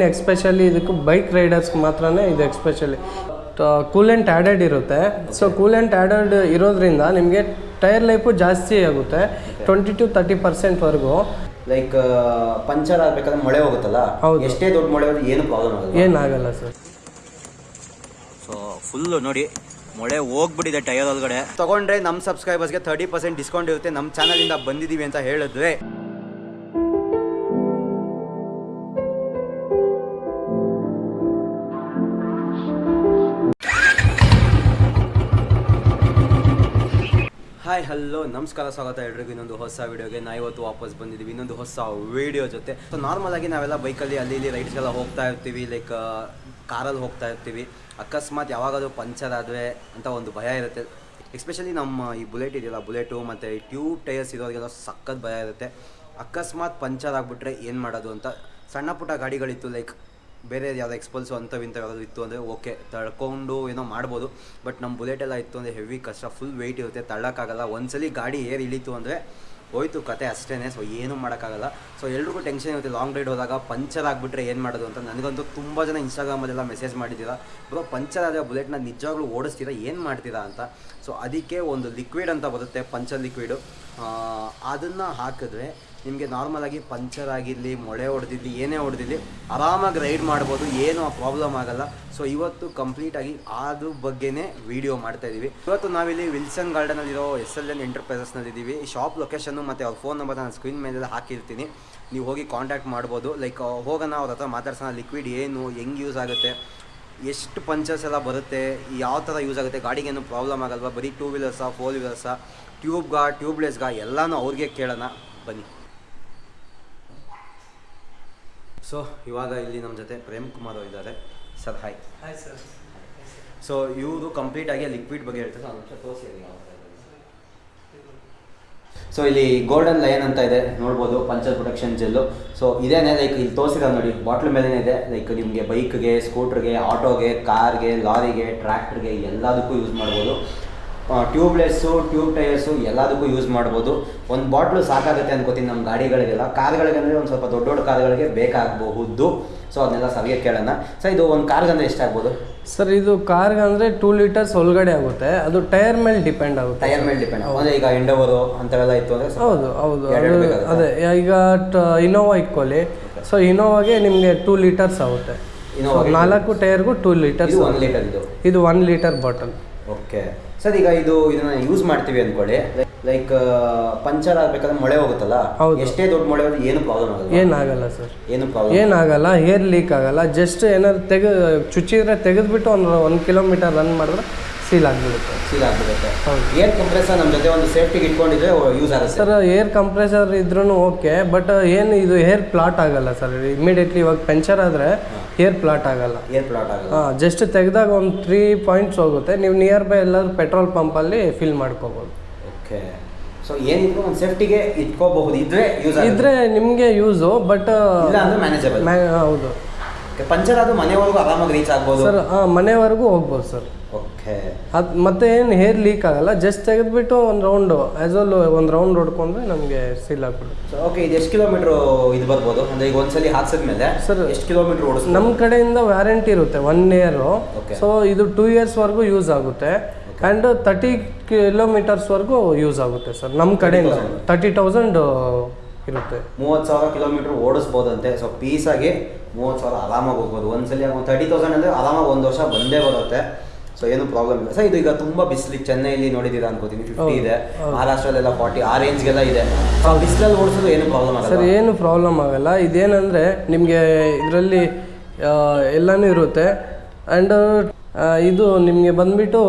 Main especially ಇದಕ್ಕೆ bike ರೈಡರ್ಸ್ಗೆ ಮಾತ್ರನೇ ಇದು ಎಕ್ಸ್ಪೆಷಲಿ ಕೂಲೆಂಟ್ ಆ್ಯಡೆಡ್ ಇರುತ್ತೆ. ಸೊ ಕೂಲೆಂಟ್ ಆ್ಯಡೆಡ್ ಇರೋದ್ರಿಂದ ನಿಮಗೆ ಟೈರ್ ಲೈಫು ಜಾಸ್ತಿ ಆಗುತ್ತೆ. ಟ್ವೆಂಟಿ ಟು ತರ್ಟಿ ಪರ್ಸೆಂಟ್ವರೆಗೂ ಲೈಕ್ ಪಂಚರ್ ಆಗ್ಬೇಕಾದ್ರೆ ಮಳೆ ಹೋಗುತ್ತಲ್ಲ? ಹೌದು. ಎಷ್ಟೇ ದೊಡ್ಡ ಮಳೆ ಹೋದ್ರೆ ಏನು ಪ್ರಾಬ್ಲಮ್ ಆಗಲ್ಲ. ಏನಾಗಲ್ಲ ಸರ್ ಸೊ ಫುಲ್ಲು ನೋಡಿ ಮೊಳೆ ಹೋಗ್ಬಿಟ್ಟಿದೆ ಟೈರ್ ಒಳಗಡೆ. ತಗೊಂಡ್ರೆ ನಮ್ಮ ಸಬ್ಸ್ಕ್ರೈಬರ್ಸ್ಗೆ ತರ್ಟಿ ಪರ್ಸೆಂಟ್ ಡಿಸ್ಕೌಂಟ್ ಇರುತ್ತೆ. ನಮ್ಮ ಚಾನಲಿಂದ ಬಂದಿದ್ದೀವಿ ಅಂತ ಹೇಳಿದ್ರೆ. ಹಾಯ್ ಹಲೋ ನಮಸ್ಕಾರ, ಸ್ವಾಗತ ಎಲ್ರಿಗೂ. ಇನ್ನೊಂದು ಹೊಸ ವೀಡಿಯೋಗೆ ನಾ ಇವತ್ತು ವಾಪಸ್ ಬಂದಿದ್ದೀವಿ. ಇನ್ನೊಂದು ಹೊಸ ವೀಡಿಯೋ ಜೊತೆ. ಸೊ ನಾರ್ಮಲ್ ಆಗಿ ನಾವೆಲ್ಲ ಬೈಕಲ್ಲಿ, ಅಲ್ಲಿ, ಇಲ್ಲಿ ರೈಡ್ಸ್ಗೆಲ್ಲ ಹೋಗ್ತಾ ಇರ್ತೀವಿ. ಲೈಕ್ ಕಾರಲ್ಲಿ ಹೋಗ್ತಾ ಇರ್ತೀವಿ. ಅಕಸ್ಮಾತ್ ಯಾವಾಗಾದರೂ ಪಂಚರ್ ಆದರೆ ಅಂತ ಒಂದು ಭಯ ಇರುತ್ತೆ. ಎಸ್ಪೆಷಲಿ ನಮ್ಮ ಈ ಬುಲೆಟ್ ಇದೆಯಲ್ಲ, ಬುಲೆಟು ಮತ್ತು ಟ್ಯೂಬ್ ಟೈರ್ಸ್ ಇರೋರಿಗೆಲ್ಲ ಸಖತ್ ಭಯ ಇರುತ್ತೆ. ಅಕಸ್ಮಾತ್ ಪಂಚರ್ ಆಗಿಬಿಟ್ರೆ ಏನು ಮಾಡೋದು ಅಂತ? ಸಣ್ಣ ಪುಟ್ಟ ಗಾಡಿಗಳಿತ್ತು ಲೈಕ್ ಬೇರೆ ಯಾವುದೋ ಎಕ್ಸ್ಪಲ್ಸು ಅಂಥವು ಇಂಥವು ಯಾವ್ದಾದ್ರು ಇತ್ತು ಅಂದರೆ ಓಕೆ ತಳ್ಕೊಂಡು ಏನೋ ಮಾಡ್ಬೋದು. ಬಟ್ ನಮ್ಮ ಬುಲೆಟ್ ಎಲ್ಲ ಇತ್ತು ಅಂದರೆ ಹೆವಿ ಕಷ್ಟ ಫುಲ್ ವೆಯ್ಟ್ ಇರುತ್ತೆ, ತಳ್ಳೋಕ್ಕಾಗಲ್ಲ. ಒಂದ್ಸಲಿ ಗಾಡಿ ಏರ್ ಇಳಿತು ಅಂದರೆ ಹೋಯ್ತು ಕತೆ ಅಷ್ಟೇ ಸೊ ಏನೂ ಮಾಡೋಕ್ಕಾಗಲ್ಲ. ಸೊ ಎಲ್ರಿಗೂ ಟೆನ್ಷನ್ ಇರುತ್ತೆ. ಲಾಂಗ್ ರೈಡ್ ಹೋದಾಗ ಪಂಚರ್ ಆಗಿಬಿಟ್ರೆ ಏನು ಮಾಡೋದು ಅಂತ. ನನಗಂತೂ ತುಂಬ ಜನ ಇನ್ಸ್ಟಾಗ್ರಾಮಲ್ಲೆಲ್ಲ ಮೆಸೇಜ್ ಮಾಡಿದ್ದೀರಾ? ಬ್ರೋ ಪಂಚರ್ ಆದರೆ ಬುಲೆಟ್ನ ನಿಜವಾಗ್ಲೂ ಓಡಿಸ್ತೀರಾ? ಏನು ಮಾಡ್ತೀರಾ? ಅಂತ. ಸೊ ಅದಕ್ಕೆ ಒಂದು ಲಿಕ್ವಿಡ್ ಅಂತ ಬರುತ್ತೆ ಪಂಚರ್ ಲಿಕ್ವಿಡು ಅದನ್ನು ಹಾಕಿದ್ರೆ ನಿಮಗೆ ನಾರ್ಮಲಾಗಿ ಪಂಚರ್ ಆಗಿರಲಿ, ಮೊಳೆ ಹೊಡೆದಿರಲಿ, ಏನೇ ಹೊಡೆದಿರಲಿ, ಆರಾಮಾಗಿ ರೈಡ್ ಮಾಡ್ಬೋದು, ಏನೂ ಪ್ರಾಬ್ಲಮ್ ಆಗಲ್ಲ. ಸೊ ಇವತ್ತು ಕಂಪ್ಲೀಟಾಗಿ ಅದ್ರ ಬಗ್ಗೆನೇ ವಿಡಿಯೋ ಮಾಡ್ತಾ ಇದ್ದೀವಿ ಇವತ್ತು ನಾವಿಲ್ಲಿ ವಿಲ್ಸನ್ ಗಾರ್ಡನಲ್ಲಿರೋ ಎಸ್ ಎಲ್ ಎನ್ ಎಂಟರ್ಪ್ರೈಸಸ್ನಲ್ಲಿದ್ದೀವಿ ಶಾಪ್ ಲೊಕೇಶನ್ನು ಮತ್ತು ಅವ್ರ ಫೋನ್ ನಂಬರ್ ನಾನು ಸ್ಕ್ರೀನ್ ಮೇಲೆಲ್ಲ ಹಾಕಿರ್ತೀನಿ. ನೀವು ಹೋಗಿ ಕಾಂಟ್ಯಾಕ್ಟ್ ಮಾಡ್ಬೋದು. ಲೈಕ್ ಹೋಗೋಣ, ಅವ್ರ ಹತ್ರ ಮಾತಾಡ್ಸೋಣ. ಲಿಕ್ವಿಡ್ ಏನು, ಹೆಂಗೆ ಯೂಸ್ ಆಗುತ್ತೆ, ಎಷ್ಟು ಪಂಚರ್ಸ್ ಎಲ್ಲ ಬರುತ್ತೆ, ಯಾವ ಥರ ಯೂಸ್ ಆಗುತ್ತೆ, ಗಾಡಿಗೇನು ಪ್ರಾಬ್ಲಮ್ ಆಗಲ್ವಾ, ಬರೀ ಟೂ ವೀಲರ್ಸಾ ಫೋರ್ ವೀಲರ್ಸಾ ಟ್ಯೂಬ್ಗಾ ಟ್ಯೂಬ್ಲೆಸ್ಗಾ ಎಲ್ಲನೂ ಅವ್ರಿಗೆ ಕೇಳೋಣ. ಬನ್ನಿ. ಸೊ ಇವಾಗ ಇಲ್ಲಿ ನಮ್ಮ ಜೊತೆ ಪ್ರೇಮ್ ಕುಮಾರ್ ಅವರು ಇದ್ದಾರೆ. Sir hi hi sir so ಇವರು ಕಂಪ್ಲೀಟ್ ಆಗಿ ಲಿಕ್ವಿಡ್ ಬಗ್ಗೆ ಹೇಳ್ತಾರೆ. ಒಂದು ನಿಮಿಷ ತೋರಿಸಿ. ಸೊ ಇಲ್ಲಿ ಗೋಲ್ಡನ್ ಲಯನ್ ಅಂತ ಇದೆ. ನೋಡ್ಬೋದು ಪಂಚರ್ ಪ್ರೊಟೆಕ್ಷನ್ ಜೆಲ್ಲು ಸೊ ಇದೇನೆ ಲೈಕ್ ಇಲ್ಲಿ ತೋರಿಸಿದ ನೋಡಿ. ಬಾಟ್ಲ್ ಮೇಲೇ ಇದೆ. ಲೈಕ್ ನಿಮಗೆ ಬೈಕ್ಗೆ ಸ್ಕೂಟ್ರಿಗೆ ಆಟೋಗೆ ಕಾರ್ಗೆ ಲಾರಿಗೆ ಟ್ರ್ಯಾಕ್ಟ್ರಿಗೆ ಎಲ್ಲದಕ್ಕೂ ಯೂಸ್ ಮಾಡ್ಬೋದು. ಟ್ಯೂಬ್ಲೆಸ್ಸು ಟ್ಯೂಬ್ ಟೈರ್ಸು ಎಲ್ಲದಕ್ಕೂ ಯೂಸ್ ಮಾಡ್ಬೋದು. ಒಂದು ಬಾಟ್ಲು ಸಾಕಾಗುತ್ತೆ ಅನ್ಕೋತೀನಿ ನಮ್ಮ ಗಾಡಿಗಳಿಗೆಲ್ಲ. ಕಾರ್ಗಳಿಗೆ ಅಂದರೆ ಒಂದು ಸ್ವಲ್ಪ ದೊಡ್ಡ ದೊಡ್ಡ ಕಾರ್ಗಳಿಗೆ ಬೇಕಾಗಬಹುದು. ಸೊ ಅದನ್ನೆಲ್ಲ ಸರಿಯಾಗಿ ಕೇಳೋಣ. ಸೊ ಇದು ಒಂದು ಕಾರ್ಗಂದ್ರೆ ಎಷ್ಟಾಗ್ಬೋದು ಸರ್ ಇದು ಕಾರ್ಗೆ ಅಂದರೆ ಟೂ ಲೀಟರ್ಸ್ ಒಳಗಡೆ ಆಗುತ್ತೆ. ಅದು ಟೈರ್ ಮೇಲೆ ಡಿಪೆಂಡ್ ಆಗುತ್ತೆ ಟೈರ್ ಮೇಲೆ ಡಿಪೆಂಡ್ ಅಂದರೆ ಈಗ ಇಂಡೋವರು ಅಂತವೆಲ್ಲ ಇತ್ತು ಅಂದರೆ ಹೌದು ಹೌದು. ಅದು ಈಗ ಇನೋವಾ ಇಕ್ಕೊಳ್ಳಿ ಸೊ ಇನೋವಾಗೆ ನಿಮಗೆ ಟೂ ಲೀಟರ್ಸ್ ಆಗುತ್ತೆ. ನಾಲ್ಕು ಟೈರ್ಗೂ ಟೂ ಲೀಟರ್ಸ್ ಒನ್ ಲೀಟರ್ ಇದು. ಇದು one litre bottle okay sir ಈಗ ಇದು ಇದನ್ನ ಯೂಸ್ ಮಾಡ್ತೀವಿ ಅಂದ್ಕೊಳ್ಳಿ. ಲೈಕ್ ಪಂಚರ್ ಆಗ್ಬೇಕಾದ್ರೆ ಮೊಳೆ ಹೋಗುತ್ತಲ್ಲ. ಎಷ್ಟೇ ದೊಡ್ಡ ಮೊಳೆ ಹೋದ್ರೆ ಏನು ಪ್ರಾಬ್ಲಮ್ ಆಗಲ್ಲ. ಏನಾಗಲ್ಲ ಸರ್. ಏನು ಪ್ರಾಬ್ಲಮ್ ಏನಾಗಲ್ಲ ಏರ್ ಲೀಕ್ ಆಗಲ್ಲ ಜಸ್ಟ್ ಏನಾದ್ರು ತೆಗೆ ಚುಚ್ಚಿದ್ರೆ ತೆಗೆದ್ಬಿಟ್ಟು ಒಂದು ಒಂದು ಕಿಲೋಮೀಟರ್ ರನ್ ಮಾಡಿದ್ರೆ ಸೀಲ್ ಆಗಿಬಿಡುತ್ತೆ. ಸೀಲ್ ಆಗಿಬಿಡುತ್ತೆ. ಏರ್ ಕಂಪ್ರೆಸರ್ ನಮ್ಮ ಜೊತೆ ಒಂದು ಸೇಫ್ಟಿಗೆ ಇಟ್ಕೊಂಡಿದ್ರೆ ಯೂಸ್ ಆಗುತ್ತೆ. ಸರ್ ಏರ್ ಕಂಪ್ರೆಸರ್ ಇದ್ರೂ ಓಕೆ ಬಟ್ ಏನು ಇದು ಏರ್ ಪ್ಲಾಟ್ ಆಗಲ್ಲ ಸರ್. ಇಮಿಡಿಯೇಟ್ಲಿ ಇವಾಗ ಪಂಚರ್ ಆದರೆ ಏರ್ ಪ್ಲಾಟ್ ಆಗಲ್ಲ. ಏರ್ ಪ್ಲಾಟ್ ಆಗಲ್ಲ. ಹಾಂ ಜಸ್ಟ್ ತೆಗೆದಾಗ ಒಂದು ತ್ರೀ ಪಾಯಿಂಟ್ಸ್ ಹೋಗುತ್ತೆ. ನೀವು ನಿಯರ್ ಬೈ ಎಲ್ಲಾದ್ರೂ ಪೆಟ್ರೋಲ್ ಪಂಪಲ್ಲಿ ಫಿಲ್ ಮಾಡ್ಕೋಬೋದು. ಓಕೆ ಸೊ ಏನಿದ್ರು ಒಂದು ಸೇಫ್ಟಿಗೆ ಇಟ್ಕೋಬಹುದು. ಇದ್ರೆ ಯೂಸ್ ಇದ್ರೆ ನಿಮಗೆ ಯೂಸು ಬಟ್ ಇಲ್ಲ ಅಂದ್ರೆ ಮ್ಯಾನೇಜಬಲ್ ಹೌದು. ಪಂಚರ್ ಆದ್ರೂ ಮನೆವರೆಗೂ ಆರಾಮಾಗಿ ರೀಚ್ ಆಗ್ಬೋದು. ಸರ್ ಮನೆವರೆಗೂ ಹೋಗ್ಬೋದು ಸರ್. ಓಕೆ ಅದು ಮತ್ತೆ ಏನು ಹೇರ್ ಲೀಕ್ ಆಗಲ್ಲ ಜಸ್ಟ್ ತೆಗೆದ್ಬಿಟ್ಟು ಒಂದು ರೌಂಡು ಆ್ಯಸ್ ವೆಲ್ ಒಂದು ರೌಂಡ್ ಹೊಡ್ಕೊಂಡ್ರೆ ನಮಗೆ ಸೀಲ್ ಆಗ್ಬಿಡುತ್ತೆ. ಓಕೆ ಇದು ಎಷ್ಟು ಕಿಲೋಮೀಟರ್ ಇದು ಬರ್ಬೋದು? ಅಂದ್ರೆ ಈಗ ಒಂದ್ಸಲಿ ಹಾಕ್ಸಿದ್ಮೇಲೆ ಸರ್ ಎಷ್ಟು ಕಿಲೋಮೀಟರ್ ಓಡಿಸ್ ನಮ್ಮ ಕಡೆಯಿಂದ ವ್ಯಾರಂಟಿ ಇರುತ್ತೆ ಒನ್ ಇಯರು. ಸೊ ಇದು ಟೂ ಇಯರ್ಸ್ವರೆಗೂ ಯೂಸ್ ಆಗುತ್ತೆ. ಆ್ಯಂಡ್ ತರ್ಟಿ ಕಿಲೋಮೀಟರ್ಸ್ವರೆಗೂ ಯೂಸ್ ಆಗುತ್ತೆ ಸರ್ ನಮ್ಮ ಕಡೆಯಿಂದ. ತರ್ಟಿ ತೌಸಂಡ್ ಇರುತ್ತೆ. ಮೂವತ್ತು ಸಾವಿರ ಕಿಲೋಮೀಟರ್ ಓಡಿಸ್ಬೋದಂತೆ. ಸೊ ಪೀಸಾಗಿ ಮೂವತ್ತು ಸಾವಿರ ಆರಾಮಾಗಿ ಹೋಗ್ಬೋದು. ಒಂದ್ಸಲಿ ಒಂದು ತರ್ಟಿ ತೌಸಂಡ್ ಅಂದರೆ ಆರಾಮಾಗಿ ಒಂದು ವರ್ಷ ಬಂದೇ ಬರುತ್ತೆ. ಸೊ ಏನು ಪ್ರಾಬ್ಲಮ್ ಇಲ್ಲ. ಸರ್ ಇದು ಈಗ ತುಂಬ ಬಿಸಿಲಿಗೆ ಚೆನ್ನೈಲಿ ನೋಡಿದ್ದೀರಾ ಅನ್ಕೋತೀನಿ. ಫಿಫ್ಟಿ ಇದೆ. ಮಹಾರಾಷ್ಟ್ರದಲ್ಲೆಲ್ಲ ಮಹಾರಾಷ್ಟ್ರಲ್ಲೆಲ್ಲ ಫಾರ್ಟಿ ಆ ರೇಂಜ್ಗೆಲ್ಲ ಇದೆ. ಸೊ ಬಿಸಿಲಲ್ಲಿ ಓಡಿಸೋದು ಏನು ಪ್ರಾಬ್ಲಮ್ ಸರ್ ಆಗಲ್ಲ ಏನು ಪ್ರಾಬ್ಲಮ್ ಆಗಲ್ಲ. ಇದೇನಂದರೆ ನಿಮಗೆ ಇದರಲ್ಲಿ ಎಲ್ಲನೂ ಇರುತ್ತೆ. ಆ್ಯಂಡ್ ಇದು ನಿಮಗೆ ಬಂದ್ಬಿಟ್ಟು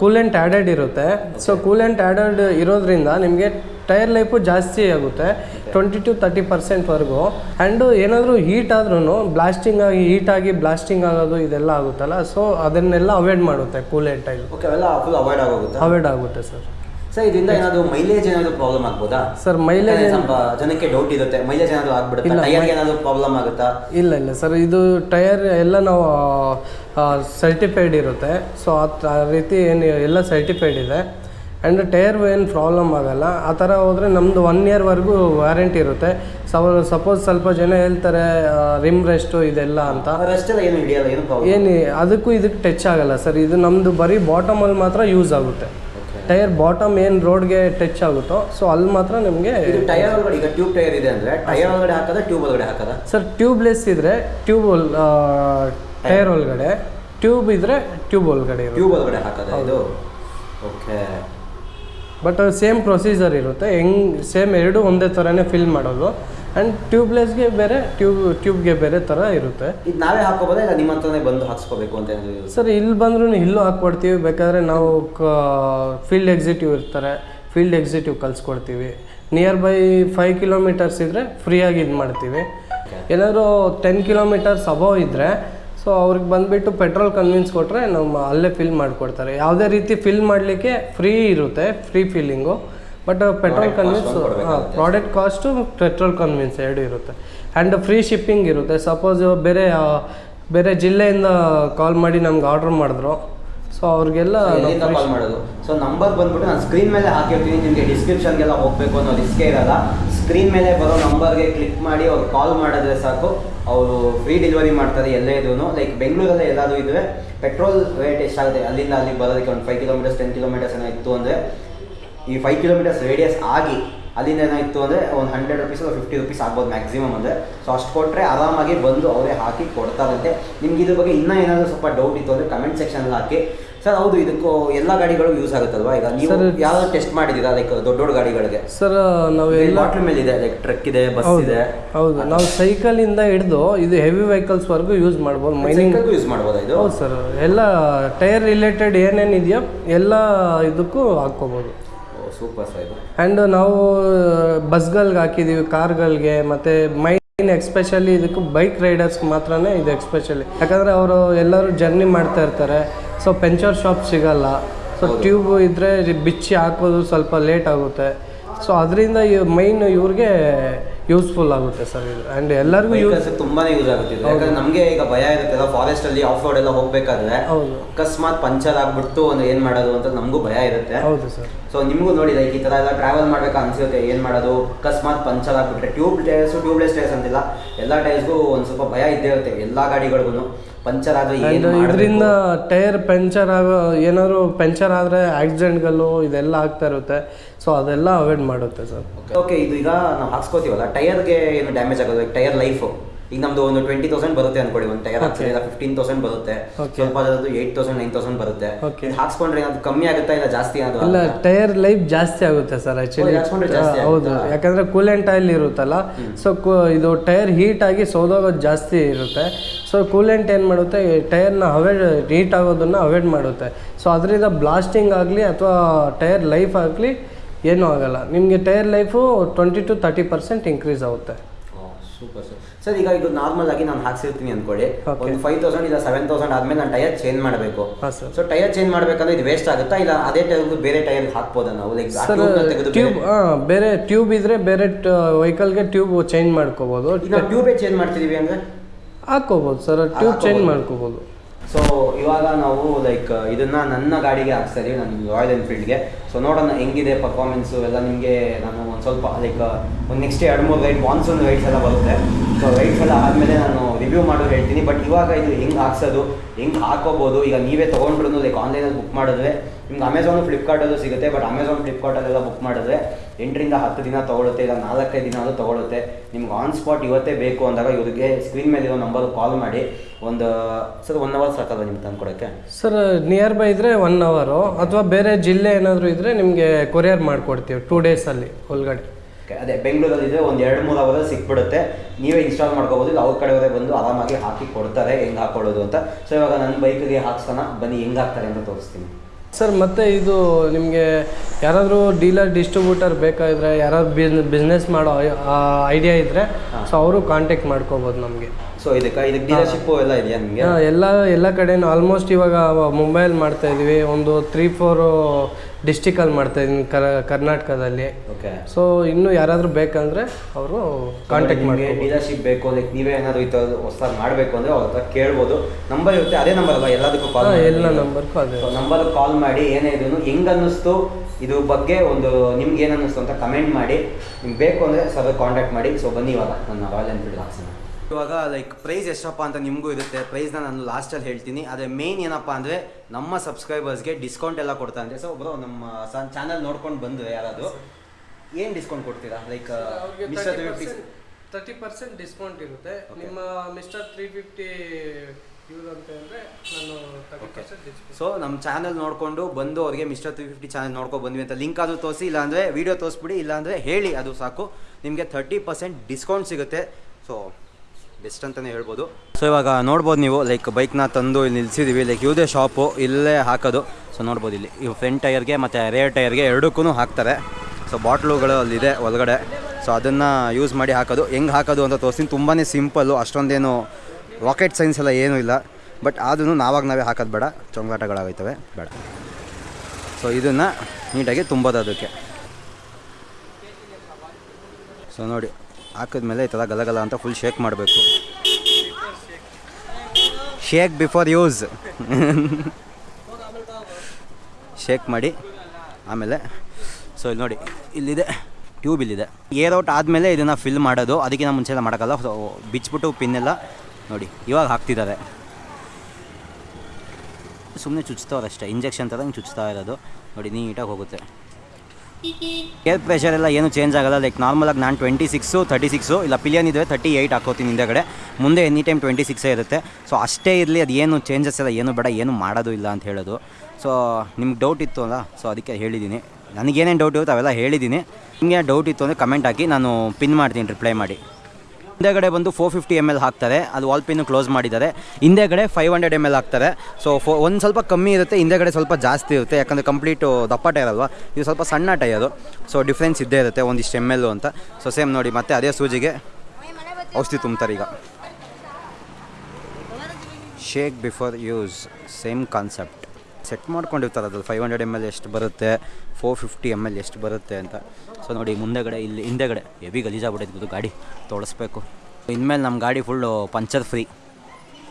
ಕೂಲೆಂಟ್ ಆ್ಯಡೆಡ್ ಇರುತ್ತೆ. ಸೊ ಕೂಲೆಂಟ್ ಆ್ಯಡೆಡ್ ಇರೋದ್ರಿಂದ ನಿಮಗೆ ಟೈರ್ ಲೈಫು ಜಾಸ್ತಿ ಆಗುತ್ತೆ. ಟ್ವೆಂಟಿ ಟು ತರ್ಟಿ ಪರ್ಸೆಂಟ್ವರೆಗೂ ಆ್ಯಂಡ್ ಏನಾದರೂ ಹೀಟ್ ಆದ್ರೂ ಬ್ಲಾಸ್ಟಿಂಗ್ ಆಗಿ ಹೀಟ್ ಆಗಿ ಬ್ಲಾಸ್ಟಿಂಗ್ ಆಗೋದು ಇದೆಲ್ಲ ಆಗುತ್ತಲ್ಲ. ಸೊ ಅದನ್ನೆಲ್ಲ ಅವಾಯ್ಡ್ ಮಾಡುತ್ತೆ ಕೂಲೆಂಟ್ ಟೈಲ್ ಓಕೆ ಅವೆಲ್ಲ ಫುಲ್ ಅವಾಯ್ಡ್ ಆಗೋಗುತ್ತೆ. ಅವಾಯ್ಡ್ ಆಗುತ್ತೆ ಸರ್ ಸರ್ ಇದರಿಂದ ಏನಾದರೂ ಮೈಲೇಜ್ ಏನಾದರೂ ಪ್ರಾಬ್ಲಮ್ ಆಗ್ಬೋದಾ? ಸರ್ ಮೈಲೇಜ್ ಜನಕ್ಕೆ ಡೌಟ್ ಇರುತ್ತೆ. ಮೈಲೇಜ್ ಏನಾದರೂ ಆಗ್ಬಿಡುತ್ತೆ? ಟೈರ್ಗೆ ಏನಾದರೂ ಪ್ರಾಬ್ಲಮ್ ಆಗುತ್ತಾ? ಇಲ್ಲ ಇಲ್ಲ ಸರ್ ಇದು ಟೈರ್ ಎಲ್ಲ ನಾವು ಸರ್ಟಿಫೈಡ್ ಇರುತ್ತೆ. ಸೊ ಆ ರೀತಿ ಏನು ಎಲ್ಲ ಸರ್ಟಿಫೈಡ್ ಇದೆ. ಆ್ಯಂಡ್ ಟೈರ್ ಏನು ಪ್ರಾಬ್ಲಮ್ ಆಗೋಲ್ಲ. ಆ ಥರ ಹೋದರೆ ನಮ್ಮದು ಒನ್ ಇಯರ್ವರೆಗೂ ವ್ಯಾರಂಟಿ ಇರುತ್ತೆ. ಸಪೋಸ್ ಸ್ವಲ್ಪ ಜನ ಹೇಳ್ತಾರೆ ರಿಮ್ ರೆಸ್ಟು ಇದೆಲ್ಲ ಅಂತ. ಏನು ಅದಕ್ಕೂ ಇದಕ್ಕೆ ಟಚ್ ಆಗೋಲ್ಲ ಸರ್. ಇದು ನಮ್ಮದು ಬರೀ ಬಾಟಮಲ್ಲಿ ಮಾತ್ರ ಯೂಸ್ ಆಗುತ್ತೆ. ಟೈರ್ ಬಾಟಮ್ ಏನು ರೋಡ್ಗೆ ಟಚ್ ಆಗುತ್ತೋ ಸೊ ಅಲ್ಲಿ ಮಾತ್ರ ನಿಮಗೆ ಟೈರ್ ಒಳಗಡೆ ಈಗ ಟ್ಯೂಬ್ ಟೈರ್ ಇದೆ ಅಂದರೆ ಟೈರ್ ಒಳಗಡೆ ಹಾಕೋದ ಟ್ಯೂಬ್ ಒಳಗಡೆ ಹಾಕೋದ? ಸರ್ ಟ್ಯೂಬ್ಲೆಸ್ ಇದ್ದರೆ ಟ್ಯೂಬ್ ಟೈರ್ ಒಳಗಡೆ ಟ್ಯೂಬ್ ಇದ್ದರೆ ಟ್ಯೂಬ್ ಒಳಗಡೆ ಟ್ಯೂಬ್ ಒಳಗಡೆ ಹಾಕೋದು ಇದು? ಓಕೆ ಬಟ್ ಸೇಮ್ ಪ್ರೊಸೀಜರ್ ಇರುತ್ತೆ. ಹೆಂಗ್ ಸೇಮ್ ಎರಡು ಒಂದೇ ಥರನೇ ಫಿಲ್ ಮಾಡೋದು. ಆ್ಯಂಡ್ ಟ್ಯೂಬ್ಲೆಸ್ಗೆ ಬೇರೆ ಟ್ಯೂಬ್ ಟ್ಯೂಬ್ಗೆ ಬೇರೆ ಥರ ಇರುತ್ತೆ. ಇದು ನಾವೇ ಹಾಕೋಬೋದಾ ಇಲ್ಲ ನಿಮ್ಮ ಹತ್ರನೇ ಬಂದು ಹಾಕ್ಸ್ಕೋಬೇಕು ಅಂತ ಸರ್ ಇಲ್ಲಿ ಬಂದ್ರೂ ಇಲ್ಲೂ ಹಾಕ್ಕೊಡ್ತೀವಿ. ಬೇಕಾದರೆ ನಾವು ಫೀಲ್ಡ್ ಎಕ್ಸಿಟಿವ್ ಇರ್ತಾರೆ. ಫೀಲ್ಡ್ ಎಕ್ಸಿಟಿವ್ ಕಲಿಸ್ಕೊಡ್ತೀವಿ ನಿಯರ್ ಬೈ ಫೈವ್ ಕಿಲೋಮೀಟರ್ಸ್ ಇದ್ದರೆ ಫ್ರೀಯಾಗಿ ಇದು ಮಾಡ್ತೀವಿ ಏನಾದರೂ ಟೆನ್ ಕಿಲೋಮೀಟರ್ಸ್ ಅಬೋವ್ ಇದ್ದರೆ ಸೊ ಅವ್ರಿಗೆ ಬಂದುಬಿಟ್ಟು ಪೆಟ್ರೋಲ್ ಕನ್ವಿನ್ಸ್ ಕೊಟ್ಟರೆ ನಮ್ಮ ಅಲ್ಲೇ ಫಿಲ್ ಮಾಡಿಕೊಡ್ತಾರೆ. ಯಾವುದೇ ರೀತಿ ಫಿಲ್ ಮಾಡಲಿಕ್ಕೆ ಫ್ರೀ ಇರುತ್ತೆ free filling but petrol conveyance. Product cost petrol conveyance ಎರಡು ಇರುತ್ತೆ. ಆ್ಯಂಡ್ ಫ್ರೀ ಶಿಪ್ಪಿಂಗ್ ಇರುತ್ತೆ. ಸಪೋಸ್ ಬೇರೆ ಬೇರೆ ಜಿಲ್ಲೆಯಿಂದ ಕಾಲ್ ಮಾಡಿ ನಮ್ಗೆ ಆರ್ಡ್ರ್ ಮಾಡಿದ್ರು. ಸೊ ಅವ್ರಿಗೆಲ್ಲ ಕಾಲ್ ಮಾಡೋದು? ಸೊ ನಂಬರ್ ಬಂದ್ಬಿಟ್ಟು ನಾನು ಸ್ಕ್ರೀನ್ ಮೇಲೆ ಹಾಕಿರ್ತೀನಿ ನಿಮಗೆ ಡಿಸ್ಕ್ರಿಪ್ಷನ್ಗೆಲ್ಲ ಹೋಗಬೇಕು ಅನ್ನೋ ರಿಸ್ಕೇ ಇರಲ್ಲ. ಸ್ಕ್ರೀನ್ ಮೇಲೆ ಬರೋ ನಂಬರ್ಗೆ ಕ್ಲಿಕ್ ಮಾಡಿ ಅವ್ರು ಕಾಲ್ ಮಾಡಿದ್ರೆ ಸಾಕು. ಅವರು ಫ್ರೀ ಡೆಲಿವರಿ ಮಾಡ್ತಾರೆ ಎಲ್ಲೇ ಇದ್ರು ಲೈಕ್ ಬೆಂಗಳೂರಲ್ಲೇ ಎಲ್ಲಾದರೂ ಇದ್ರೆ ಪೆಟ್ರೋಲ್ ರೇಟ್ ಎಷ್ಟಾಗುತ್ತೆ? ಅಲ್ಲಿಂದ ಅಲ್ಲಿಗೆ ಬರೋದಕ್ಕೆ ಒಂದು ಫೈವ್ ಕಿಲೋಮೀಟರ್ಸ್ ಟೆನ್ ಕಿಲೋಮೀಟರ್ಸ್ ಏನೋ ಇತ್ತು ಅಂದರೆ ಈ ಫೈವ್ ಕಿಲೋಮೀಟರ್ಸ್ ರೇಡಿಯಸ್ ಆಗಿ ಅಲ್ಲಿಂದ ಏನಾಯಿತು ಅಂದರೆ ಒಂದು ಹಂಡ್ರೆಡ್ ರುಪೀಸ್ ಫಿಫ್ಟಿ ರುಪೀಸ್ ಆಗ್ಬೋದು ಮ್ಯಾಕ್ಸಿಮಮ್ ಅಂದರೆ. ಸೊ ಅಷ್ಟು ಕೊಟ್ಟರೆ ಆರಾಮಾಗಿ ಬಂದು ಅವರೇ ಹಾಕಿ ಕೊಡ್ತಾರಂತೆ ನಿಮ್ಗೆ ಇದ್ರ ಬಗ್ಗೆ ಇನ್ನೂ ಏನಾದರೂ ಸ್ವಲ್ಪ ಡೌಟ್ ಇತ್ತು ಅಂದರೆ ಕಮೆಂಟ್ ಸೆಕ್ಷನ್ಗೆ ಹಾಕಿ. ಸರ್ ಹೌದು ಇದಕ್ಕೂ ಎಲ್ಲ ಗಾಡಿಗಳು ಯೂಸ್ ಆಗುತ್ತಲ್ವಾ? ಈಗ ನೀವು ಯಾವ ಟೆಸ್ಟ್ ಮಾಡಿದ್ದೀರಾ? ಲೈಕ್ ದೊಡ್ಡ ದೊಡ್ಡ ಗಾಡಿಗಳಿಗೆ? ಸರ್ ನಾವು ಬಾಟ್ಲ್ ಮೇಲೆ ಇದೆ ಲೈಕ್ ಟ್ರಕ್ ಇದೆ ಬಸ್ ಇದೆ. ಹೌದು. ನಾವು ಸೈಕಲಿಂದ ಹಿಡಿದು ಇದು ಹೆವಿ ವೆಹಿಕಲ್ಸ್ವರೆಗೂ ಯೂಸ್ ಮಾಡ್ಬೋದು. ಮೈನಿಂಗ್ ಯೂಸ್ ಮಾಡ್ಬೋದಾ ಇದು? ಹೌದು ಸರ್ ಎಲ್ಲ ಟೈರ್ ರಿಲೇಟೆಡ್ ಏನೇನಿದೆಯೋ ಎಲ್ಲ ಇದಕ್ಕೂ ಹಾಕ್ಕೋಬೋದು. ಸೂಪರ್ ಸರ್ ಇದು. ಆ್ಯಂಡ್ ನಾವು ಬಸ್ಗಳಿಗೆ ಹಾಕಿದ್ದೀವಿ ಕಾರ್ಗಳಿಗೆ ಮತ್ತು ಮೈನ್ ಎಕ್ಸ್ಪೆಷಲಿ ಇದಕ್ಕೆ ಬೈಕ್ ರೈಡರ್ಸ್ಗೆ ಮಾತ್ರನೇ ಇದು ಎಕ್ಸ್ಪೆಷಲಿ ಯಾಕಂದರೆ ಅವರು ಎಲ್ಲರೂ ಜರ್ನಿ ಮಾಡ್ತಾ ಇರ್ತಾರೆ. ಸೊ ಪೆಂಚರ್ ಶಾಪ್ ಸಿಗಲ್ಲ. ಸೊ ಟ್ಯೂಬ್ ಇದ್ದರೆ ಬಿಚ್ಚಿ ಹಾಕೋದು ಸ್ವಲ್ಪ ಲೇಟ್ ಆಗುತ್ತೆ. ಸೊ ಅದರಿಂದ ಮೈನ್ ಇವ್ರಿಗೆ ಯೂಸ್ಫುಲ್ ಆಗುತ್ತೆ ಸರ್ ಇದು. ಆ್ಯಂಡ್ ಎಲ್ಲರಿಗೂ ಯೂಸ್ ತುಂಬಾನೇ ಯೂಸ್ ಆಗುತ್ತೆ ಇದು. ಯಾಕಂದ್ರೆ ನಮಗೆ ಈಗ ಭಯ ಇರುತ್ತಲ್ಲ ಫಾರೆಸ್ಟ್ ಅಲ್ಲಿ ಆಫ್ ರೋಡ್ ಎಲ್ಲ ಹೋಗ್ಬೇಕಾದ್ರೆ ಹೌದು. ಅಕಸ್ಮಾತ್ ಪಂಚರ್ ಆಗ್ಬಿಟ್ಟು ಒಂದು ಏನ್ ಮಾಡೋದು ಅಂತ ನಮಗೂ ಭಯ ಇರುತ್ತೆ. ಹೌದು ಸರ್ ಸೊ ನಿಮಗೂ ನೋಡಿ ಲೈಕ್ ಈ ತರ ಎಲ್ಲ ಟ್ರಾವೆಲ್ ಮಾಡ್ಬೇಕು ಅನ್ಸುತ್ತೆ? ಏನ್ ಮಾಡೋದು? ಅಕಸ್ಮಾತ್ ಪಂಚರ್ ಆಗ್ಬಿಟ್ರೆ ಟ್ಯೂಬ್ ಟೈರ್ಸ್ ಟ್ಯೂಬ್ಲೆಸ್ ಟೈರ್ಸ್ ಅಂತಿಲ್ಲ ಎಲ್ಲ ಟೈರ್ಸ್ಗೂ ಒಂದ್ ಸ್ವಲ್ಪ ಭಯ ಇದ್ದೇ ಇರುತ್ತೆ ಎಲ್ಲಾ ಗಾಡಿಗಳಿಗೂ ಪಂಚರ್ ಆದ್ರೆ ಇದರಿಂದ ಟೈರ್ ಪಂಚರ್ ಆಗೋ ಏನಾದ್ರು ಪಂಚರ್ ಆದರೆ ಆಕ್ಸಿಡೆಂಟ್ಗಳು ಇದೆಲ್ಲ ಆಗ್ತಾ ಇರುತ್ತೆ. ಸೊ ಅದೆಲ್ಲ ಅವಾಯ್ಡ್ ಮಾಡುತ್ತೆ ಸರ್. ಓಕೆ ಇದು ಈಗ ನಾವು ಹಾಕ್ಸ್ಕೋತೀವಲ್ಲ ಟೈರ್ಗೆ ಏನು ಡ್ಯಾಮೇಜ್ ಆಗೋದು? ಟೈರ್ ಲೈಫ್ ಈಗ ನಮ್ದು ಒಂದು ಟ್ವೆಂಟಿ ತೌಸಂಡ್ ಬರುತ್ತೆ ಅನ್ಕೊಳ್ಳಿ ಒಂದು ಟೈರ್ ಹಾಕ್ಸಿದ್ರೆ ಇಲ್ಲ ಫಿಫ್ಟೀನ್ ತೌಸಂಡ್ ಬರುತ್ತೆ. ಸ್ವಲ್ಪ ಏಟ್ ತೌಸಂಡ್ ನೈನ್ ತೌಸಂಡ್ ಬರುತ್ತೆ. ಹಾಕ್ಸ್ಕೊಂಡ್ರೆ ಅದು ಕಮ್ಮಿ ಆಗುತ್ತಾ ಇಲ್ಲ ಜಾಸ್ತಿ ಇಲ್ಲ ಏನಾದ್ರು ಟೈರ್ ಲೈಫ್ ಜಾಸ್ತಿ ಆಗುತ್ತೆ ಸರ್ ಹಾಕ್ಸ್ಕೊಂಡ್ರೆ ಜಾಸ್ತಿ ಹೌದು. ಯಾಕಂದ್ರೆ ಯಾಕಂದರೆ ಕೂಲೆಂಟ್ ಆಯಿಲ್ ಇರುತ್ತಲ್ಲ ಸೊ ಇದು ಟೈರ್ ಹೀಟ್ ಆಗಿ ಸೋದೋಗೋದು ಜಾಸ್ತಿ ಇರುತ್ತೆ. ಸೊ ಕೂಲೆಂಟ್ ಏನು ಮಾಡುತ್ತೆ? ಟೈರ್ನ ಅವೈಡ್ ಹೀಟ್ ಆಗೋದನ್ನು ಅವಾಯ್ಡ್ ಮಾಡುತ್ತೆ. ಸೊ ಅದರಿಂದ ಬ್ಲಾಸ್ಟಿಂಗ್ ಆಗಲಿ ಅಥವಾ ಟೈರ್ ಲೈಫ್ ಆಗಲಿ ಏನೂ ಆಗಲ್ಲ. ನಿಮಗೆ tyre life twenty to thirty percent increase ಆಗುತ್ತೆ. ಸೂಪರ್ ಸರ್ ಸರ್ ಈಗ ಇದು ನಾರ್ಮಲ್ ಆಗಿ ನಾನು ಹಾಕ್ಸಿರ್ತೀನಿ ಅಂದ್ಕೊಳ್ಳಿ. ಒಂದು ಫೈವ್ ತೌಸಂಡ್ ಇಲ್ಲ ಸೆವೆನ್ ತೌಸಂಡ್ ಆದ್ಮೇಲೆ ನಾನು ಟೈರ್ ಚೇಂಜ್ ಮಾಡಬೇಕು. ಸೊ ಟೈರ್ ಚೇಂಜ್ ಮಾಡಬೇಕಂದ್ರೆ ಇದು ವೇಸ್ಟ್ ಆಗುತ್ತಾ? ಇಲ್ಲ ಅದೇ ಟೈರ್ ಬೇರೆ ಟೈರ್ ಹಾಕ್ಬೋದ ನಾವು? ಲೈಕ್ ಟ್ಯೂಬ್ ಬೇರೆ ಟ್ಯೂಬ್ ಇದ್ರೆ ಬೇರೆ ವೆಹಿಕಲ್ಗೆ ಟ್ಯೂಬ್ ಚೇಂಜ್ ಮಾಡ್ಕೋಬೋದು. ಈಗ ಟ್ಯೂಬೇ ಚೇಂಜ್ ಮಾಡ್ತಿದೀವಿ ಅಂದ್ರೆ? ಹಾಕ್ಕೋಬೋದು ಸರ್ ಟ್ಯೂಬ್ ಚೇಂಜ್ ಮಾಡ್ಕೋಬಹುದು ಮಾಡ್ಕೋಬೋದು. ಸೊ ಇವಾಗ ನಾವು ಲೈಕ್ ಇದನ್ನ ನನ್ನ ಗಾಡಿಗೆ ಹಾಕ್ಸ್ತಾ ಇದೀವಿ ನಾನು ರಾಯಲ್ ಎನ್ಫೀಲ್ಡ್ಗೆ ಸೊ ನೋಡೋಣ ಹೆಂಗಿದೆ ಪರ್ಫಾರ್ಮೆನ್ಸು ಎಲ್ಲ ನಿಮಗೆ ನಾನು ಒಂದು ಸ್ವಲ್ಪ ಲೈಕ್ ಒಂದು ನೆಕ್ಸ್ಟ್ ಎರಡು ಮೂರು ರೈಟ್ ಮಾನ್ಸೂನ್ ರೈಟ್ಸ್ ಎಲ್ಲ ಬರುತ್ತೆ. ಸೊ ರೈಟ್ಸ್ ಎಲ್ಲ ಆದಮೇಲೆ ನಾನು ರಿವ್ಯೂ ಮಾಡೋದು ಹೇಳ್ತೀನಿ. ಬಟ್ ಇವಾಗ ಇದು ಹೆಂಗೆ ಹಾಕ್ಸೋದು ಹೆಂಗೆ ಹಾಕೋಬೋದು ಈಗ ನೀವೇ ತೊಗೊಂಡ್ರು ಲೈಕ್ ಆನ್ಲೈನಲ್ಲಿ ಬುಕ್ ಮಾಡಿದ್ರೆ ನಿಮ್ಗೆ ಅಮೆಝಾನು ಫ್ಲಿಪ್ಕಾರ್ಟಲ್ಲೂ ಸಿಗುತ್ತೆ ಬಟ್ ಅಮೆಝಾನ್ ಫ್ಲಿಪ್ಕಾರ್ಟಲ್ಲೆಲ್ಲ ಬುಕ್ ಮಾಡಿದ್ರೆ ಎಂಟರಿಂದ ಹತ್ತು ದಿನ ತೊಗೊಳುತ್ತೆ ಇಲ್ಲ ನಾಲ್ಕೈದು ದಿನ ಅದು ತೊಗೊಳುತ್ತೆ. ನಿಮ್ಗೆ ಆನ್ ಸ್ಪಾಟ್ ಇವತ್ತೇ ಬೇಕು ಅಂದಾಗ ಇವರಿಗೆ ಸ್ಕ್ರೀನ್ ಮೇಲೆ ಇರೋ ನಂಬರ್ ಕಾಲ್ ಮಾಡಿ ಒಂದು ಸರ್ ಒನ್ ಅವರ್ ಸಾಕಲ್ಲ ನಿಮ್ಗೆ ತಂದ್ಕೊಡೋಕ್ಕೆ ಸರ್ ನಿಯರ್ ಬೈ ಇದ್ರೆ ಒನ್ ಅವರು ಅಥವಾ ಬೇರೆ ಜಿಲ್ಲೆ ಏನಾದರೂ ಇದ್ರೆ ನಿಮಗೆ ಕೊರಿಯರ್ ಮಾಡಿಕೊಡ್ತೀವಿ ಟೂ ಡೇಸಲ್ಲಿ ಒಳಗಡೆ. ಅದೇ ಬೆಂಗಳೂರಲ್ಲಿ ಇದ್ರೆ ಒಂದು ಎರಡು ಮೂರು ಅವರಲ್ಲಿ ಸಿಕ್ಬಿಡುತ್ತೆ. ನೀವೇ ಇನ್ಸ್ಟಾಲ್ ಮಾಡ್ಕೋಬೋದು ಇಲ್ಲ ಅವ್ರ ಕಡೆಯವರೇ ಬಂದು ಆರಾಮಾಗಿ ಹಾಕಿ ಕೊಡ್ತಾರೆ ಹೆಂಗೆ ಹಾಕೊಳ್ಳೋದು ಅಂತ. ಸೊ ಇವಾಗ ನನ್ನ ಬೈಕಿಗೆ ಹಾಕ್ಸೋಣ ಬನ್ನಿ ಹೆಂಗೆ ಹಾಕ್ತಾರೆ ಅಂತ ತೋರಿಸ್ತೀನಿ. ಸರ್ ಮತ್ತೆ ಇದು ನಿಮಗೆ ಯಾರಾದರೂ ಡೀಲರ್ ಡಿಸ್ಟ್ರಿಬ್ಯೂಟರ್ ಬೇಕಾದರೆ ಯಾರಾದ್ರು ಬಿಸ್ ಬಿಸ್ನೆಸ್ ಮಾಡೋ ಐಡಿಯಾ ಇದ್ದರೆ ಸೊ ಅವರು ಕಾಂಟ್ಯಾಕ್ಟ್ ಮಾಡ್ಕೋಬೋದು ನಮಗೆ. ಸೊ ಇದಕ್ಕೆ ಇದಕ್ಕೆ ಡೀಲರ್ಶಿಪ್ಪು ಎಲ್ಲ ಇದೆಯಾ ನಿಮಗೆ? ಎಲ್ಲ ಎಲ್ಲ ಕಡೆನೂ ಆಲ್ಮೋಸ್ಟ್ ಇವಾಗ ಮುಂಬೈಲಿ ಮಾಡ್ತಾ ಇದ್ದೀವಿ ಒಂದು ತ್ರೀ ಫೋರು ಡಿಸ್ಟಿಕಲ್ಲಿ ಮಾಡ್ತಾ ಇದೀನಿ ಕರ್ನಾಟಕದಲ್ಲಿ. ಓಕೆ ಸೊ ಇನ್ನು ಯಾರಾದರೂ ಬೇಕಂದ್ರೆ ಅವರು ಕಾಂಟ್ಯಾಕ್ಟ್ ಮಾಡಿ ಡೀಲರ್ಶಿಪ್ ಬೇಕು ಲೈಕ್ ನೀವೇ ಏನಾದರೂ ಈ ಥರದ್ದು ಹೊಸದಾಗಿ ಮಾಡಬೇಕು ಅಂದರೆ ಅವ್ರ ಹತ್ರ ಕೇಳ್ಬೋದು. ನಂಬರ್ ಇರುತ್ತೆ ಅದೇ ನಂಬರ್ ಅಲ್ವಾ? ಎಲ್ಲದಕ್ಕೂ ಕಾಲ್ ಎಲ್ಲ ನಂಬರ್ಗೂ ಅದೇ. ನಂಬರ್ ಕಾಲ್ ಮಾಡಿ ಏನೇ ಇದನ್ನು ಹೆಂಗ್ ಅನ್ನಿಸ್ತು ಇದ್ರ ಬಗ್ಗೆ ಒಂದು ನಿಮ್ಗೆ ಏನು ಅನ್ನಿಸ್ತು ಅಂತ ಕಮೆಂಟ್ ಮಾಡಿ. ನಿಮ್ಗೆ ಬೇಕು ಅಂದರೆ ಸರ್ ಕಾಂಟ್ಯಾಕ್ಟ್ ಮಾಡಿ. ಸೊ ಬನ್ನಿ ಇವಾಗ ನನ್ನ ರಾಯಲ್ ಎನ್ಫೀಲ್ಡ್ ಹಾಕ್ಸೋಣ ಇವಾಗ ಲೈಕ್ ಪ್ರೈಸ್ ಎಷ್ಟಪ್ಪ ಅಂತ ನಿಮಗೂ ಇರುತ್ತೆ. ಪ್ರೈಸ್ನ ನಾನು ಲಾಸ್ಟಲ್ಲಿ ಹೇಳ್ತೀನಿ. ಆದರೆ ಮೇನ್ ಏನಪ್ಪ ಅಂದರೆ ನಮ್ಮ ಸಬ್ಸ್ಕ್ರೈಬರ್ಸ್ಗೆ ಡಿಸ್ಕೌಂಟ್ ಎಲ್ಲ ಕೊಡ್ತಾ ಅಂದರೆ ಸೊ ಒಬ್ಬರು ನಮ್ಮ ಚಾನಲ್ ನೋಡ್ಕೊಂಡು ಬಂದರೆ ಯಾರಾದರೂ ಏನು ಡಿಸ್ಕೌಂಟ್ ಕೊಡ್ತೀರಾ? Like mister thirty percent discount ಇರುತ್ತೆ. ನಿಮ್ಮ ಮಿಸ್ಟರ್ ತ್ರೀ ಫಿಫ್ಟಿ ಸೊ ನಮ್ಮ ಚಾನಲ್ ನೋಡಿಕೊಂಡು ಬಂದು ಅವ್ರಿಗೆ ಮಿಸ್ಟರ್ ತ್ರೀ ಫಿಫ್ಟಿ ಚಾನಲ್ ನೋಡ್ಕೊಂಡು ಬಂದ್ವಿ ಅಂತ ಲಿಂಕ್ ಆದರೂ ತೋರಿಸಿ ಇಲ್ಲಾಂದರೆ ವೀಡಿಯೋ ತೋರಿಸ್ಬಿಡಿ ಇಲ್ಲಾಂದರೆ ಹೇಳಿ ಅದು ಸಾಕು. ನಿಮಗೆ ತರ್ಟಿ ಪರ್ಸೆಂಟ್ ಡಿಸ್ಕೌಂಟ್ ಸಿಗುತ್ತೆ. ಸೊ ಬೆಸ್ಟ್ ಅಂತಲೇ ಹೇಳ್ಬೋದು. ಸೊ ಇವಾಗ ನೋಡ್ಬೋದು ನೀವು ಲೈಕ್ ಬೈಕ್ನ ತಂದು ಇಲ್ಲಿ ನಿಲ್ಸಿದ್ದೀವಿ ಲೈಕ್ ಇವುದೇ ಶಾಪು ಇಲ್ಲೇ ಹಾಕೋದು. ಸೊ ನೋಡ್ಬೋದು ಇಲ್ಲಿ. ಇವು ಫ್ರಂಟ್ ಟೈರ್ಗೆ ಮತ್ತು ರೇರ್ ಟೈರ್ಗೆ ಎರಡಕ್ಕೂ ಹಾಕ್ತಾರೆ. ಸೊ ಬಾಟ್ಲುಗಳು ಅಲ್ಲಿದೆ ಒಳಗಡೆ. ಸೊ ಅದನ್ನು ಯೂಸ್ ಮಾಡಿ ಹಾಕೋದು. ಹೆಂಗೆ ಹಾಕೋದು ಅಂತ ತೋರಿಸ್ತೀನಿ. ತುಂಬಾ ಸಿಂಪಲ್ಲು ಅಷ್ಟೊಂದೇನು ರಾಕೆಟ್ ಸೈನ್ಸ್ ಎಲ್ಲ ಏನೂ ಇಲ್ಲ. ಬಟ್ ಆದ್ರೂ ನಾವಾಗ ನಾವೇ ಹಾಕೋದು ಬೇಡ. ಚೊಂಗಾಟಗಳಾಗೈತವೆ. ಬೇಡ. ಸೊ ಇದನ್ನು ನೀಟಾಗಿ ತುಂಬೋದು ಅದಕ್ಕೆ. ಸೊ ನೋಡಿ. ಹಾಕಿದ್ಮೇಲೆ ಈ ಥರ ಗಲಗಲ ಅಂತ ಫುಲ್ ಶೇಕ್ ಮಾಡಬೇಕು. ಶೇಕ್ ಬಿಫೋರ್ ಯೂಸ್ ಶೇಕ್ ಮಾಡಿ, ಆಮೇಲೆ ಸೊ ಇಲ್ಲಿ ನೋಡಿ, ಇಲ್ಲಿದೆ ಟ್ಯೂಬ್ ಇಲ್ಲಿದೆ. ಏರ್ ಔಟ್ ಆದಮೇಲೆ ಇದನ್ನು ಫಿಲ್ ಮಾಡೋದು ಅದಕ್ಕಿಂತ ಮುಂಚೆ ಎಲ್ಲ ಮಾಡೋಕ್ಕಲ್ಲ ಬಿಚ್ಚಿಬಿಟ್ಟು ಪಿನ್ನೆಲ್ಲ ನೋಡಿ, ಇವಾಗ ಹಾಕ್ತಿದ್ದಾರೆ. ಸುಮ್ಮನೆ ಚುಚ್ತವ್ರು ಅಷ್ಟೇ ಇಂಜೆಕ್ಷನ್ ಥರ ಹಿಂಗೆ ಚುಚ್ತಾ ಇರೋದು. ನೋಡಿ, ನೀಟಾಗಿ ಹೋಗುತ್ತೆ. ಏರ್ ಪ್ರೆಷರ್ ಎಲ್ಲ ಏನು ಚೇಂಜ್ ಆಗಲ್ಲ. ಲೈಕ್ ನಾರ್ಮಲಾಗಿ ನಾನು ಟ್ವೆಂಟಿ ಸಿಕ್ಸು ತರ್ಟಿ ಸಿಕ್ಸು ಇಲ್ಲ ಪಿಲಿಯನ್ ಇದ್ದರೆ ತರ್ಟಿ ಏಯ್ಟ್ ಹಾಕೋತೀನಿ ಹಿಂದೆಗಡೆ. ಮುಂದೆ ಎನಿ ಟೈಮ್ ಟ್ವೆಂಟಿ ಸಿಕ್ಸೇ ಇರುತ್ತೆ. ಸೊ ಅಷ್ಟೇ ಇರಲಿ, ಅದು ಏನು ಚೇಂಜಸ್ ಎಲ್ಲ ಏನು ಬೇಡ, ಏನು ಮಾಡೋದು ಇಲ್ಲ ಅಂತ ಹೇಳೋದು. ಸೊ ನಿಮ್ಗೆ ಡೌಟ್ ಇತ್ತು ಅಲ್ಲ? ಸೊ ಅದಕ್ಕೆ ಹೇಳಿದ್ದೀನಿ ನನಗೇನೇನು ಡೌಟ್ ಇರುತ್ತೆ ಅವೆಲ್ಲ ಹೇಳಿದ್ದೀನಿ ನಿಮಗೆ ಡೌಟ್ ಇತ್ತು ಅಂದರೆ ಕಮೆಂಟ್ ಹಾಕಿ ನಾನು ಪಿನ್ ಮಾಡ್ತೀನಿ ರಿಪ್ಲೈ ಮಾಡಿ. ಹಿಂದೆಗಡೆ ಬಂದು ಫೋರ್ ಫಿಫ್ಟಿ ಎಂ ಎಲ್ ಹಾಕ್ತಾರೆ. ಅದು ವಾಲ್ ಪಿನ್ನು ಕ್ಲೋಸ್ ಮಾಡಿದ್ದಾರೆ. ಹಿಂದೆಗಡೆ ಫೈವ್ ಹಂಡ್ರೆಡ್ ಎಂ ಎಲ್ ಹಾಕ್ತಾರೆ. ಸೊ ಫೋ ಒಂದು ಸ್ವಲ್ಪ ಕಮ್ಮಿ ಇರುತ್ತೆ, ಹಿಂದೆಗಡೆ ಸ್ವಲ್ಪ ಜಾಸ್ತಿ ಇರುತ್ತೆ. ಯಾಕಂದರೆ ಕಂಪ್ಲೀಟು ದಪ್ಪ ಟೈರ್ ಅಲ್ವಾ? ಇದು ಸ್ವಲ್ಪ ಸಣ್ಣ ಟೈರು ಸೊ ಡಿಫ್ರೆನ್ಸ್ ಇದ್ದೇ ಇರುತ್ತೆ ಒಂದಿಷ್ಟು ಎಂ ಎಲ್ ಅಂತ. ಸೊ ಸೇಮ್ ನೋಡಿ, ಮತ್ತೆ ಅದೇ ಸೂಜಿಗೆ ಔಷಧಿ ತುಂಬ್ತಾರೆ ಈಗ. Shake before use same concept set ಮಾಡ್ಕೊಂಡಿರ್ತಾರೆ ಅದ್ರಲ್ಲಿ ಫೈವ್ ಹಂಡ್ರೆಡ್ ಎಂ ಎಲ್ ಎಷ್ಟು ಬರುತ್ತೆ ಫೋರ್ ಫಿಫ್ಟಿ ಎಂ ಎಲ್ ಎಷ್ಟು ಬರುತ್ತೆ ಅಂತ. ಸೊ ನೋಡಿ, ಮುಂದೆಗಡೆ ಇಲ್ಲಿ, ಹಿಂದೆಗಡೆ, ಹೆವಿ ಗಲೀಜಾಗ್ಬಿಟ್ಟಿದ್ದು ಗಾಡಿ, ತೊಳಸ್ಬೇಕು. ಇನ್ಮೇಲೆ ನಮ್ಮ ಗಾಡಿ ಫುಲ್ಲು ಪಂಚರ್ ಫ್ರೀ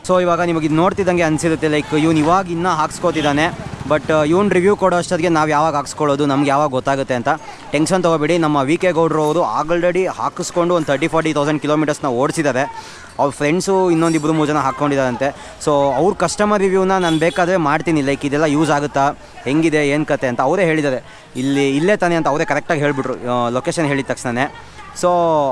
ಸೊ ಇವಾಗ ನಿಮಗೆ ಇದು ನೋಡ್ತಿದ್ದಂಗೆ ಅನಿಸಿರುತ್ತೆ ಲೈಕ್ ಇವ್ನು ಇವಾಗ ಇನ್ನೂ ಹಾಕ್ಸ್ಕೋತಿದ್ದಾನೆ. ಬಟ್ ಇವ್ನು ರಿವ್ಯೂ ಕೊಡೋ ಅಷ್ಟೊತ್ತಿಗೆ ನಾವು ಯಾವಾಗ ಹಾಕ್ಸ್ಕೊಳ್ಳೋದು, ನಮ್ಗೆ ಯಾವಾಗ ಗೊತ್ತಾಗುತ್ತೆ ಅಂತ ಟೆನ್ಷನ್ ತೊಗೋಬೇಡಿ. ನಮ್ಮ ವಿ ಕೆ ಗೌಡ್ರು ಅವರು ಆಲ್ರೆಡಿ ಹಾಕಿಸ್ಕೊಂಡು ಒಂದು ತರ್ಟಿ ಫಾರ್ಟಿ ತೌಸಂಡ್ ಕಿಲೋಮೀಟರ್ಸ್ನ ಓಡಿಸಿದ್ದಾರೆ. ಅವ್ರ ಫ್ರೆಂಡ್ಸು ಇನ್ನೊಂದು ಇಬ್ಬರು ಮೂರು ಜನ ಹಾಕ್ಕೊಂಡಿದ್ದಾರಂತೆ. ಸೊ ಅವ್ರ ಕಸ್ಟಮರ್ ರಿವ್ಯೂನ ನಾನು ಬೇಕಾದರೆ ಮಾಡ್ತೀನಿ ಲೈಕ್ ಇದೆಲ್ಲ ಯೂಸ್ ಆಗುತ್ತಾ, ಹೆಂಗಿದೆ, ಏನು ಕತೆ ಅಂತ ಅವರೇ ಹೇಳಿದ್ದಾರೆ. ಇಲ್ಲಿ, ಇಲ್ಲೇ ತಾನೆ ಅಂತ ಅವರೇ ಕರೆಕ್ಟಾಗಿ ಹೇಳಿಬಿಟ್ರು ಲೊಕೇಶನ್ ಹೇಳಿದ ತಕ್ಷಣ ಸೊ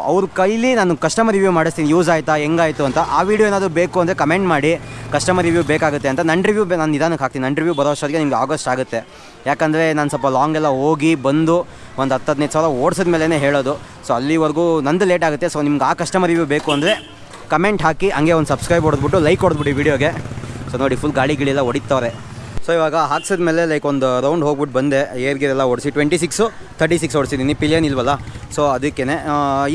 ಅವ್ರ ಕೈಲಿ ನಾನು ಕಸ್ಟಮರ್ ರಿವ್ಯೂ ಮಾಡಿಸ್ತೀನಿ. ಯೂಸ್ ಆಯಿತಾ, ಹೆಂಗಾಯಿತು ಅಂತ. ಆ ವಿಡಿಯೋ ಏನಾದರೂ ಬೇಕು ಅಂದರೆ ಕಮೆಂಟ್ ಮಾಡಿ. ಕಸ್ಟಮರ್ ರಿವ್ಯೂ ಬೇಕಾಗುತ್ತೆ ಅಂತ. ನನ್ನ ರಿವ್ಯೂ ನಾನು ನಿಧಾನಕ್ಕೆ ಹಾಕ್ತೀನಿ. ನನ್ನ ರಿವ್ಯೂ ಬರೋ ಅಷ್ಟೊತ್ತಿಗೆ ನಿಮ್ಗೆ ಆಗಸ್ಟ್ ಆಗುತ್ತೆ. ಯಾಕಂದರೆ ನಾನು ಸ್ವಲ್ಪ ಲಾಂಗ್ ಎಲ್ಲ ಹೋಗಿ ಬಂದು ಒಂದು ಹತ್ತು ಹದಿನೈದು ಸಾವಿರ ಓಡಿಸಿದ ಮೇಲೇ ಹೇಳೋದು. ಸೊ ಅಲ್ಲಿವರೆಗೂ ನಂದು ಲೇಟ್ ಆಗುತ್ತೆ. ಸೊ ನಿಮ್ಗೆ ಆ ಕಸ್ಟಮರ್ ರಿವ್ಯೂ ಬೇಕು ಅಂದರೆ ಕಮೆಂಟ್ ಹಾಕಿ, ಹಂಗೆ ಒಂದು ಸಬ್ಸ್ಕ್ರೈಬ್ ಹೊಡೆದ್ಬಿಟ್ಟು ಲೈಕ್ ಹೊಡೆದ್ಬಿಟ್ಟು ವಿಡಿಯೋಗೆ ಸೊ ನೋಡಿ ಫುಲ್ ಗಿಳಿ ಎಲ್ಲ ಹೊಡಿತವ್ರೆ. ಸೊ ಇವಾಗ ಹಾಕ್ಸಿದ್ಮೇಲೆ ಲೈಕ್ ಒಂದು ರೌಂಡ್ ಹೋಗ್ಬಿಟ್ಟು ಬಂದೆ. ಏರ್ ಗೀರ್ ಎಲ್ಲ ಓಡಿಸಿ ಟ್ವೆಂಟಿ ಸಿಕ್ಸು ತರ್ಟಿ ಸಿಕ್ಸ್ ಓಡಿಸಿದ್ದೀನಿ ಪಿಲಿಯನ್ ಇಲ್ವಲ್ಲ ಸೊ ಅದಕ್ಕೇ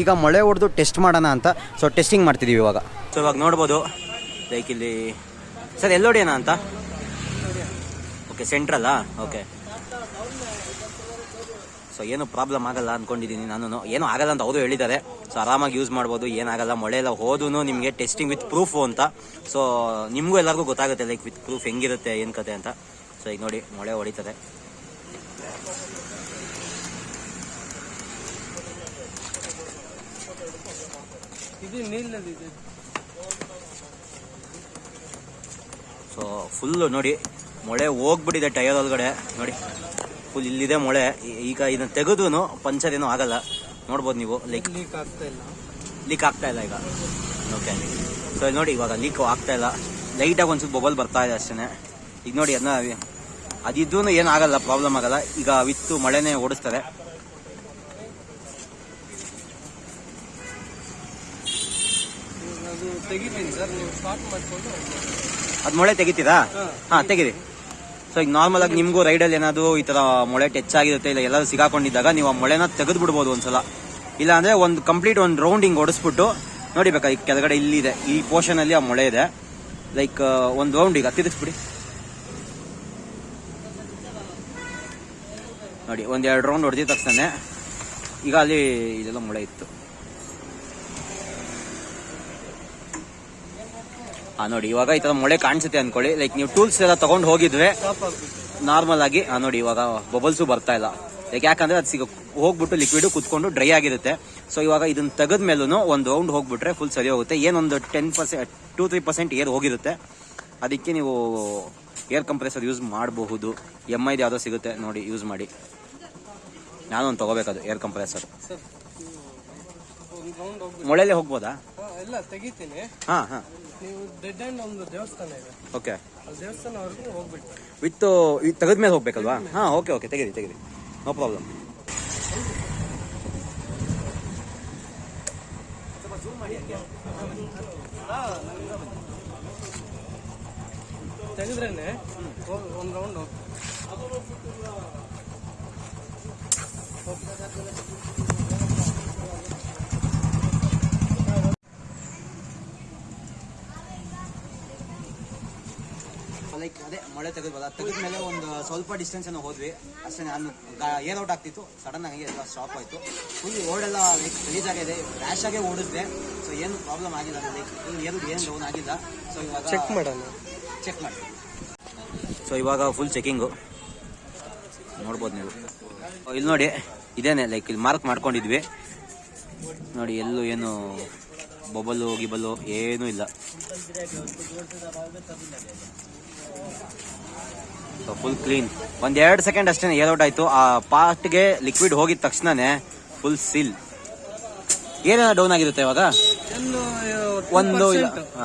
ಈಗ ಮಳೆ ಹೊಡೆದು ಟೆಸ್ಟ್ ಮಾಡೋಣ ಅಂತ. ಸೊ ಟೆಸ್ಟಿಂಗ್ ಮಾಡ್ತಿದ್ದೀವಿ ಇವಾಗ. ಸೊ ಇವಾಗ ನೋಡ್ಬೋದು. ಲೈಕ್ ಇಲ್ಲಿ, ಸರ್ ಎಲ್ಲೋಡಿಯೋಣ ಅಂತ? ಓಕೆ ಸೆಂಟ್ರಲ್ಲಾ ಓಕೆ ಸೊ ಏನು ಪ್ರಾಬ್ಲಮ್ ಆಗಲ್ಲ ಅಂದ್ಕೊಂಡಿದ್ದೀನಿ ನಾನು ಏನೂ ಆಗಲ್ಲ ಅಂತ ಅವರು ಹೇಳಿದ್ದಾರೆ. ಸೊ ಆರಾಮಾಗಿ ಯೂಸ್ ಮಾಡ್ಬೋದು ಏನಾಗಲ್ಲ ಮಳೆ ಎಲ್ಲ ಹೋದೂ ನಿಮಗೆ ಟೆಸ್ಟಿಂಗ್ ವಿತ್ ಪ್ರೂಫು ಅಂತ. ಸೊ ನಿಮಗೂ ಎಲ್ಲರಿಗೂ ಗೊತ್ತಾಗುತ್ತೆ ಲೈಕ್ ವಿತ್ ಪ್ರೂಫ್ ಹೆಂಗಿರುತ್ತೆ ಏನು ಕತೆ ಅಂತ. ಸೊ ಈಗ ನೋಡಿ ಮಳೆ ಹೊಡಿತದೆ. ಸೊ ಫುಲ್ಲು ನೋಡಿ ಮೊಳೆ ಹೋಗ್ಬಿಟ್ಟಿದೆ ಟೈರ್ ಒಳಗಡೆ. ನೋಡಿ. ಫುಲ್ ಇಲ್ಲಿದೆ ಮೊಳೆ. ಈಗ ಇದನ್ನ ತೆಗೆದು ಪಂಚರ್ ಏನೂ ಆಗಲ್ಲ. ನೋಡ್ಬೋದು ನೀವು ಲೈಕ್ ಲೀಕ್ ಆಗ್ತಾ ಇಲ್ಲ. ಲೀಕ್ ಆಗ್ತಾ ಇಲ್ಲ ಈಗ. ಓಕೆ ಸೊ ಇಲ್ಲಿ ನೋಡಿ ಇವಾಗ ಲೀಕ್ ಆಗ್ತಾ ಇಲ್ಲ. ಲೈಟಾಗಿ ಒಂದ್ಸಲ ಬೊಬಲ್ ಬರ್ತಾ ಇದೆ ಅಷ್ಟೇ ಈಗ ನೋಡಿ ಅದನ್ನ ಅದಿದ್ದೂ ಏನು ಆಗಲ್ಲ ಪ್ರಾಬ್ಲಮ್ ಆಗಲ್ಲ. ಈಗ ವಿತ್ತು ಮಳೆನೇ ಓಡಿಸ್ತಾರೆ ಅದ್ ಮೊಳೆ ತೆಗಿತೀರಾ? ಹಾಂ ತೆಗೀರಿ. ಸೊ ಈಗ ನಾರ್ಮಲ್ ಆಗಿ ನಿಮಗೂ ರೈಡಲ್ಲಿ ಏನಾದರೂ ಈ ಥರ ಮೊಳೆ ಟಚ್ ಆಗಿರುತ್ತೆ ಇಲ್ಲ ಎಲ್ಲರೂ ಸಿಗಾಕೊಂಡಿದ್ದಾಗ ನೀವು ಆ ಮೊಳೆನ ತೆಗೆದು ಬಿಡ್ಬೋದು ಒಂದ್ಸಲ. ಇಲ್ಲ ಅಂದರೆ ಒಂದು ಕಂಪ್ಲೀಟ್ ಒಂದು ರೌಂಡಿಂಗ್ ಹೊಡಿಸ್ಬಿಟ್ಟು, ನೋಡಿ ಬೇಕಾ ಈಗ ಕೆಳಗಡೆ ಇಲ್ಲಿದೆ. ಈ ಪೋರ್ಷನಲ್ಲಿ ಆ ಮೊಳೆ ಇದೆ. ಲೈಕ್ ಒಂದು ರೌಂಡ್ ಈಗ ತಿರುಗಿಸ್ಬಿಡಿ ನೋಡಿ ಒಂದೆರಡು ರೌಂಡ್ ಹೊಡೆದಿದ ತಕ್ಷಣ ಈಗ ಅಲ್ಲಿ ಇದೆಲ್ಲ ಮೊಳೆ ಇತ್ತು. ಹಾ ನೋಡಿ ಇವಾಗ ಈ ತರ ಮೊಳೆ ಕಾಣಿಸುತ್ತೆ ಅನ್ಕೊಳ್ಳಿ. ಲೈಕ್ ನೀವು ಟೂಲ್ಸ್ ಎಲ್ಲ ತಗೊಂಡು ಹೋಗಿದ್ರೆ ನಾರ್ಮಲ್ ಆಗಿ ಆ, ನೋಡಿ ಇವಾಗ ಬಬಲ್ಸು ಬರ್ತಾ ಇಲ್ಲ. ಲೈಕ್ ಯಾಕಂದ್ರೆ ಅದು ಸಿಗ ಹೋಗ್ಬಿಟ್ಟು ಲಿಕ್ವಿಡ್ ಕುತ್ಕೊಂಡು ಡ್ರೈ ಆಗಿರುತ್ತೆ. ಸೊ ಇವಾಗ ಇದನ್ನ ತೆಗೆದ ಮೇಲೂ ಒಂದು ರೌಂಡ್ ಹೋಗ್ಬಿಟ್ರೆ ಫುಲ್ ಸರಿ ಹೋಗುತ್ತೆ. ಏನೊಂದು ten percent two three percent air ಹೋಗಿರುತ್ತೆ. ಅದಕ್ಕೆ ನೀವು ಏರ್ ಕಂಪ್ರೆಸರ್ ಯೂಸ್ ಮಾಡಬಹುದು. ಎಂ ಐದು ಯಾವುದೋ ಸಿಗುತ್ತೆ ನೋಡಿ ಯೂಸ್ ಮಾಡಿ. ನಾನು ಒಂದು ತಗೋಬೇಕದು ಏರ್ ಕಂಪ್ರೆಸರ್ ಮೊಳೆಯಲ್ಲೇ ಹೋಗ್ಬೋದಾ? ಎಲ್ಲ ತೆಗಿತೀನಿ. ಹಾಂ ಹಾಂ. ನೀವು ಡೆಡ್ ಅಂಡ್ ಒಂದು ದೇವಸ್ಥಾನ ಇದೆ. ಓಕೆ ಆ ದೇವಸ್ಥಾನವರೆಗೂ ಹೋಗ್ಬಿಟ್ಟು. ವಿತ್ ತೆಗೆದ ಮೇಲೆ ಹೋಗ್ಬೇಕಲ್ವಾ? ಹಾಂ ಓಕೆ ಓಕೆ ತೆಗೀರಿ ತೆಗೀರಿ ನೋ ಪ್ರಾಬ್ಲಮ್ ತೆಗೆದ್ರೇನೆ ಒಂದು ರೌಂಡ್ ಹೋಗಿ. ಲೈಕ್ ತೆಗೆದು ಬಂದ ತೆಗೆದ ಮೇಲೆ ಒಂದು ಸ್ವಲ್ಪ ಡಿಸ್ಟೆನ್ಸ್ ಏನೋ ಹೋದ್ವಿ. ಅಷ್ಟೇ ನಾನು ಏನ್ ಔಟ್ ಆಗ್ತಿತ್ತು. ಸಡನ್ ಆಗಿ ಎಲ್ಲ ಸ್ಟಾಪ್ ಆಯಿತು. ಫುಲ್ ಓಡೆಲ್ಲ ಲೈಕ್ ಆಗಿದೆ. ರ್ಯಾಶ್ ಆಗೇ ಓಡಿಸಿದೆ ಸೊ ಏನು ಪ್ರಾಬ್ಲಮ್ ಆಗಿಲ್ಲ ಲೈಕ್ ಏನು ಏನು ಡೌನ್ ಆಗಿಲ್ಲ. ಸೊ ಇವಾಗ ಚೆಕ್ ಮಾಡೋಣ. ಚೆಕ್ ಮಾಡಿ. ಸೊ ಇವಾಗ ಫುಲ್ ಚೆಕಿಂಗು ನೋಡ್ಬೋದು ನೀವು. ಇಲ್ಲಿ ನೋಡಿ ಇದೇನೆ ಲೈಕ್ ಇಲ್ಲಿ ಮಾರ್ಕ್ ಮಾಡ್ಕೊಂಡಿದ್ವಿ. ನೋಡಿ ಎಲ್ಲೂ ಏನು ಬೊಬಲು ಗಿಬಲು ಏನೂ ಇಲ್ಲ. ಸೊ ಫುಲ್ ಕ್ಲೀನ್ ಒಂದ್ ಎರಡು ಸೆಕೆಂಡ್ ಅಷ್ಟೇ ಏರ್ಔಟ್ ಆಯ್ತು. ಆ ಪಾರ್ಟ್ಗೆ ಲಿಕ್ವಿಡ್ ಹೋಗಿದ ತಕ್ಷಣನೇ ಫುಲ್ ಸೀಲ್ ಏನೇನೋ ಡೌನ್ ಆಗಿರುತ್ತೆ ಇವಾಗ? ಒಂದು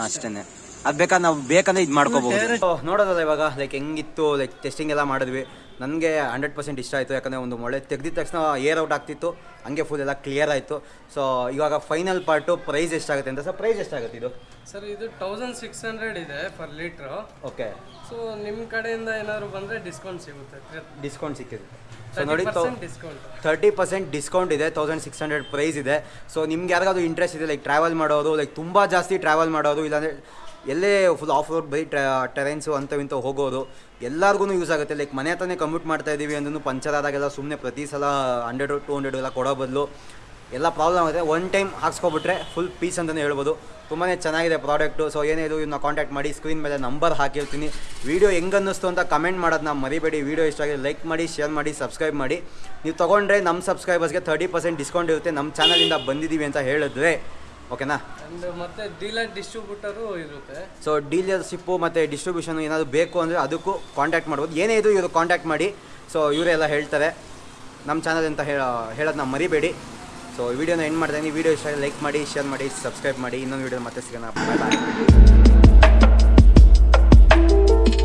ಅಷ್ಟೇನೆ. ಅದ್ ಬೇಕಾದ್ ನಾವು ಬೇಕಂದ್ರೆ ಇದು ಮಾಡ್ಕೋಬಹುದು. ನೋಡೋದಲ್ಲ ಇವಾಗ ಲೈಕ್ ಹೆಂಗಿತ್ತು ಲೈಕ್ ಟೆಸ್ಟಿಂಗ್ ಎಲ್ಲ ಮಾಡಿದ್ವಿ. ನನಗೆ ಹಂಡ್ರೆಡ್ ಪರ್ಸೆಂಟ್ ಇಷ್ಟ ಆಯಿತು ಯಾಕಂದರೆ ಒಂದು ಮೊಳೆ ತೆಗ್ದಿದ ತಕ್ಷಣ ಏರ್ ಔಟ್ ಆಗ್ತಿತ್ತು ಹಂಗೆ ಫುಲ್ ಎಲ್ಲ ಕ್ಲಿಯರ್ ಆಯಿತು. ಸೊ ಇವಾಗ ಫೈನಲ್ ಪಾರ್ಟು ಪ್ರೈಸ್ ಎಷ್ಟಾಗುತ್ತೆ ಅಂತ ಸರ್ ಪ್ರೈಸ್ ಎಷ್ಟಾಗುತ್ತೆ ಇದು? ಸರ್ ಇದು ತೌಸಂಡ್ ಸಿಕ್ಸ್ ಹಂಡ್ರೆಡ್ ಇದೆ ಪರ್ ಲೀಟ್ರು ಓಕೆ ಸೊ ನಿಮ್ಮ ಕಡೆಯಿಂದ ಏನಾದ್ರು ಬಂದರೆ ಡಿಸ್ಕೌಂಟ್ ಸಿಗುತ್ತೆ. ಡಿಸ್ಕೌಂಟ್ ಸಿಕ್ಕಿದೆ. ಸೊ ನೋಡಿ ಡಿಸ್ಕೌಂಟ್ ತರ್ಟಿ ಪರ್ಸೆಂಟ್ ಡಿಸ್ಕೌಂಟ್ ಇದೆ ತೌಸಂಡ್ ಸಿಕ್ಸ್ ಹಂಡ್ರೆಡ್ ಪ್ರೈಸ್ ಇದೆ. ಸೊ ನಿಮ್ಗೆ ಯಾರಿಗಾದ್ರು ಇಂಟ್ರೆಸ್ಟ್ ಇದೆ ಲೈಕ್ ಟ್ರಾವೆಲ್ ಮಾಡೋದು ಲೈಕ್ ತುಂಬ ಜಾಸ್ತಿ ಟ್ರಾವೆಲ್ ಮಾಡೋದು ಇಲ್ಲಾಂದರೆ ಎಲ್ಲೇ full off road by terrains ಅಂಥವಿಂಥ ಹೋಗೋದು ಎಲ್ಲರಿಗೂ ಯೂಸ್ ಆಗುತ್ತೆ. ಲೈಕ್ ಮನೆ ಹತ್ರನೇ ಕಮ್ಯೂಟ್ ಮಾಡ್ತಾ ಇದ್ದೀವಿ ಅಂದ್ರೂ ಪಂಚರ್ ಆದಾಗೆಲ್ಲ ಸುಮ್ಮನೆ ಪ್ರತಿ ಸಲ ಹಂಡ್ರೆಡು ಟು ಹಂಡ್ರೆಡು ಎಲ್ಲ ಕೊಡೋ ಬದಲು ಎಲ್ಲ ಪ್ರಾಬ್ಲಮ್ ಆಗುತ್ತೆ. ಒನ್ ಟೈಮ್ ಹಾಕ್ಸ್ಕೊಬಿಟ್ರೆ ಫುಲ್ ಪೀಸ್ ಅಂತಲೇ ಹೇಳ್ಬೋದು. ತುಂಬಾ ಚೆನ್ನಾಗಿದೆ ಪ್ರಾಡಕ್ಟು ಸೊ ಏನೇ ಇದು ಇವನ್ನ ಕಾಂಟ್ಯಾಕ್ಟ್ ಮಾಡಿ ಸ್ಕ್ರೀನ್ ಮೇಲೆ ನಂಬರ್ ಹಾಕಿರ್ತೀನಿ. ವೀಡಿಯೋ ಹೆಂಗೆ ಅನ್ನಿಸ್ತು ಅಂತ ಕಮೆಂಟ್ ಮಾಡೋದನ್ನ ಮರಿಬೇಡಿ. ವೀಡಿಯೋ ಇಷ್ಟ ಆಗಿದೆ ಲೈಕ್ ಮಾಡಿ ಶೇರ್ ಮಾಡಿ ಸಬ್ಸ್ಕ್ರೈಬ್ ಮಾಡಿ. ನೀವು ತೊಗೊಂಡ್ರೆ ನಮ್ಮ ಸಬ್ಸ್ಕ್ರೈಬರ್ಸ್ಗೆ ತರ್ಟಿ ಪರ್ಸೆಂಟ್ ಡಿಸ್ಕೌಂಟ್ ಇರುತ್ತೆ. ನಮ್ಮ ಚಾನಲಿಂದ ಬಂದಿದ್ದೀವಿ ಅಂತ ಹೇಳಿದ್ರೆ ಓಕೆನಾ? ಅಂಡ್ ಮತ್ತೆ ಡೀಲರ್ ಡಿಸ್ಟ್ರಿಬ್ಯೂಟರು ಇರುತ್ತೆ. ಸೊ ಡೀಲರ್ಶಿಪ್ಪು ಮತ್ತು ಡಿಸ್ಟ್ರಿಬ್ಯೂಷನ್ ಏನಾದರೂ ಬೇಕು ಅಂದರೆ ಅದಕ್ಕೂ ಕಾಂಟ್ಯಾಕ್ಟ್ ಮಾಡ್ಬೋದು. ಏನೇ ಇದು ಇವರು ಕಾಂಟ್ಯಾಕ್ಟ್ ಮಾಡಿ. ಸೊ ಇವರೆಲ್ಲ ಹೇಳ್ತಾರೆ. ನಮ್ಮ ಚಾನಲ್ ಅಂತ ಹೇಳೋದು ಹೇಳೋದನ್ನ ಮರಿಬೇಡಿ. ಸೊ ವಿಡಿಯೋನ ಎಂಡ್ ಮಾಡ್ತೀನಿ ವಿಡಿಯೋ ಇಷ್ಟ ಲೈಕ್ ಮಾಡಿ ಶೇರ್ ಮಾಡಿ ಸಬ್ಸ್ಕ್ರೈಬ್ ಮಾಡಿ. ಇನ್ನೊಂದು ವಿಡಿಯೋ ಮತ್ತೆ ಸಿಗೋಣ. ಬಾಯ್ ಬಾಯ್